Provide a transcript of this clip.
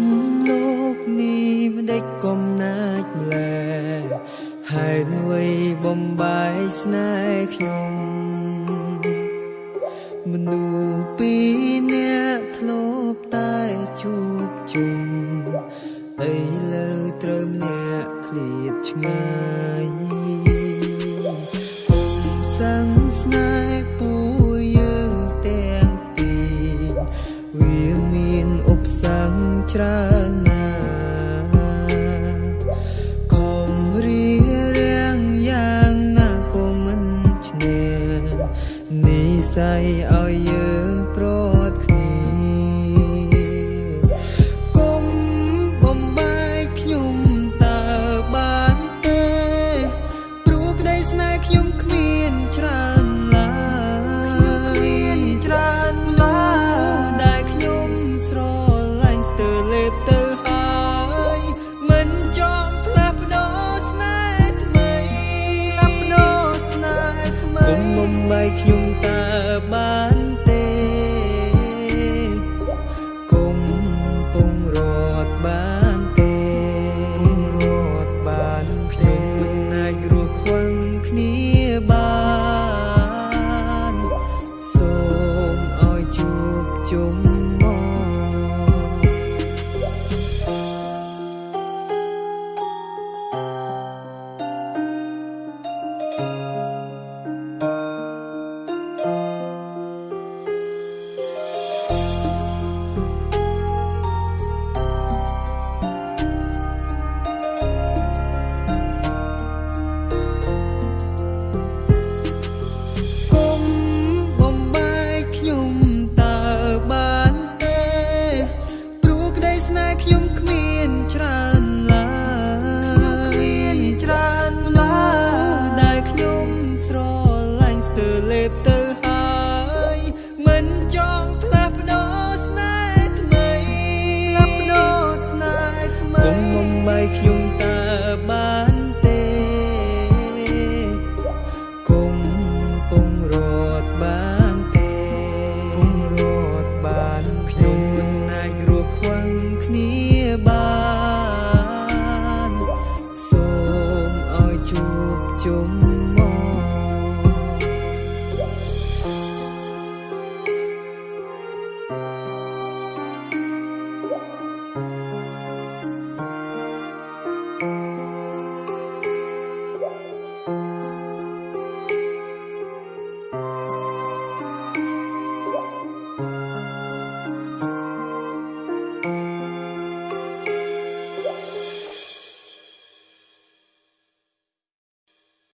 មលោកនេះមិនដេចកំណាចម្លែហើយនួយបំបាយស្នេហ៍ខ្ញុំមនុស្សពីរអ្នកធ្លាប់តែជួបជុំអីលើត្រូវម្នាក់ឃ្លាតឆ្ងាយ ច្រើនណាកុំរៀបរៀងយ៉ាងណាក៏មិនឈ្នះនិស័យឲ្យយើងប្រ ទៅហើយមិនចង់ផ្លាស់ប្ដូរស្នេហ៍ថ្មីផ្លាស់ប្ដូរស្នេហ៍ថ្មីគុំមុំម៉ៃខ្ញុំតើបានទេគុំពងរត់បានទេរត់បានខ្ញុំមិនអាចរស់ខ្វឹងគ្នា ច្រើន